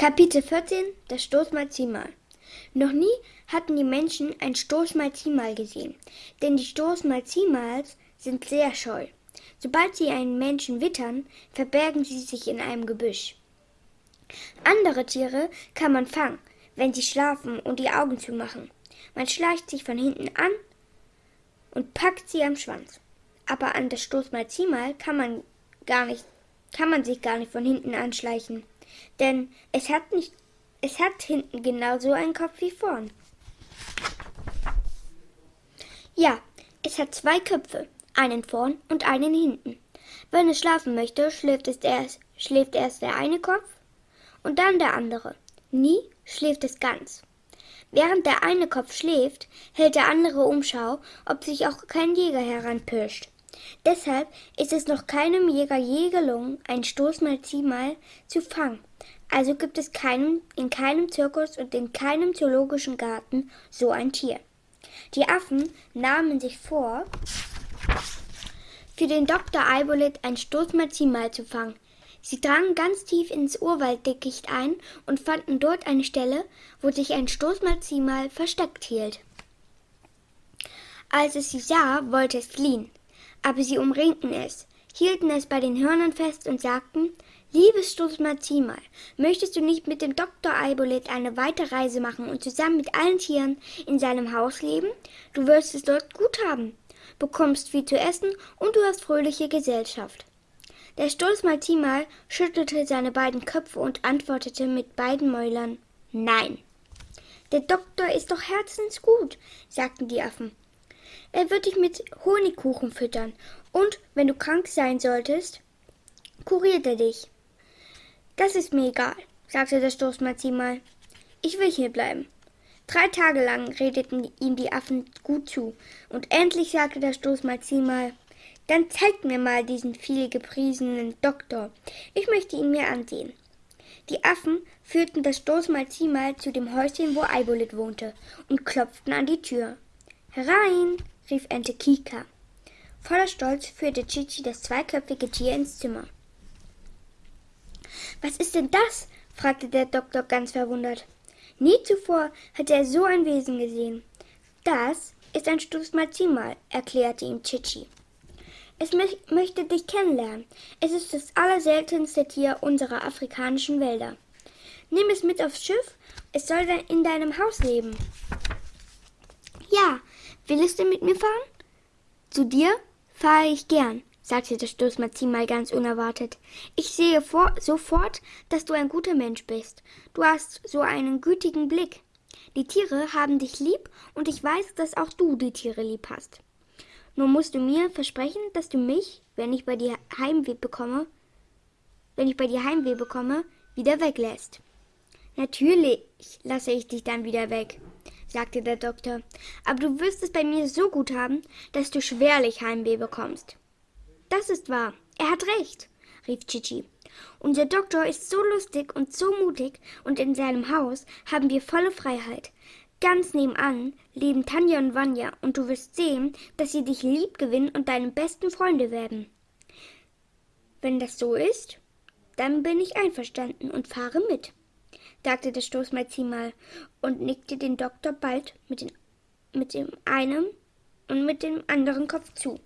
Kapitel 14 Das Stoßmalziehmal Noch nie hatten die Menschen ein Stoßmalziehmal gesehen, denn die Stoßmalziehmals sind sehr scheu. Sobald sie einen Menschen wittern, verbergen sie sich in einem Gebüsch. Andere Tiere kann man fangen, wenn sie schlafen und die Augen zumachen. Man schleicht sich von hinten an und packt sie am Schwanz. Aber an das Stoßmalziehmal kann man gar nicht, kann man sich gar nicht von hinten anschleichen denn es hat nicht, es hat hinten genauso einen Kopf wie vorn. Ja, es hat zwei Köpfe, einen vorn und einen hinten. Wenn es schlafen möchte, schläft, es erst, schläft erst der eine Kopf und dann der andere. Nie schläft es ganz. Während der eine Kopf schläft, hält der andere Umschau, ob sich auch kein Jäger heranpirscht. Deshalb ist es noch keinem Jäger je gelungen, ein Stoßmalziehmal zu fangen. Also gibt es keinen, in keinem Zirkus und in keinem zoologischen Garten so ein Tier. Die Affen nahmen sich vor, für den Dr. Eibolit ein Stoßmalziehmal zu fangen. Sie drangen ganz tief ins Urwalddickicht ein und fanden dort eine Stelle, wo sich ein Stoßmalziehmal versteckt hielt. Als es sie sah, wollte es fliehen aber sie umringten es, hielten es bei den Hörnern fest und sagten, Liebes Stoßmalziehmal, möchtest du nicht mit dem Dr. Eibolet eine weite Reise machen und zusammen mit allen Tieren in seinem Haus leben? Du wirst es dort gut haben, bekommst viel zu essen und du hast fröhliche Gesellschaft. Der Stoßmalziehmal schüttelte seine beiden Köpfe und antwortete mit beiden Mäulern Nein. Der Doktor ist doch herzensgut, sagten die Affen. Er wird dich mit Honigkuchen füttern. Und wenn du krank sein solltest, kuriert er dich. Das ist mir egal, sagte der Stoßmalzi mal. Ich will hier bleiben. Drei Tage lang redeten ihm die Affen gut zu, und endlich sagte der Stoßmalzi mal, dann zeigt mir mal diesen viel gepriesenen Doktor. Ich möchte ihn mir ansehen. Die Affen führten das Stoßmalzi mal zu dem Häuschen, wo Eibolit wohnte, und klopften an die Tür. Herein, rief Ente Kika. Voller Stolz führte Chichi das zweiköpfige Tier ins Zimmer. Was ist denn das? fragte der Doktor ganz verwundert. Nie zuvor hatte er so ein Wesen gesehen. Das ist ein Stoßmalzimal, erklärte ihm Chichi. Es möchte dich kennenlernen. Es ist das allerseltenste Tier unserer afrikanischen Wälder. Nimm es mit aufs Schiff, es soll in deinem Haus leben. Willst du mit mir fahren? Zu dir fahre ich gern, sagte der Stoßmazin mal ganz unerwartet. Ich sehe vor, sofort, dass du ein guter Mensch bist. Du hast so einen gütigen Blick. Die Tiere haben dich lieb und ich weiß, dass auch du die Tiere lieb hast. Nur musst du mir versprechen, dass du mich, wenn ich bei dir Heimweh bekomme, wenn ich bei dir Heimweh bekomme, wieder weglässt. Natürlich lasse ich dich dann wieder weg sagte der Doktor, aber du wirst es bei mir so gut haben, dass du schwerlich Heimweh bekommst. Das ist wahr, er hat recht, rief Chichi. Unser Doktor ist so lustig und so mutig, und in seinem Haus haben wir volle Freiheit. Ganz nebenan leben Tanja und Vanya, und du wirst sehen, dass sie dich lieb gewinnen und deine besten Freunde werden. Wenn das so ist, dann bin ich einverstanden und fahre mit sagte der Stoßmalzin mal und nickte den Doktor bald mit, den, mit dem einen und mit dem anderen Kopf zu.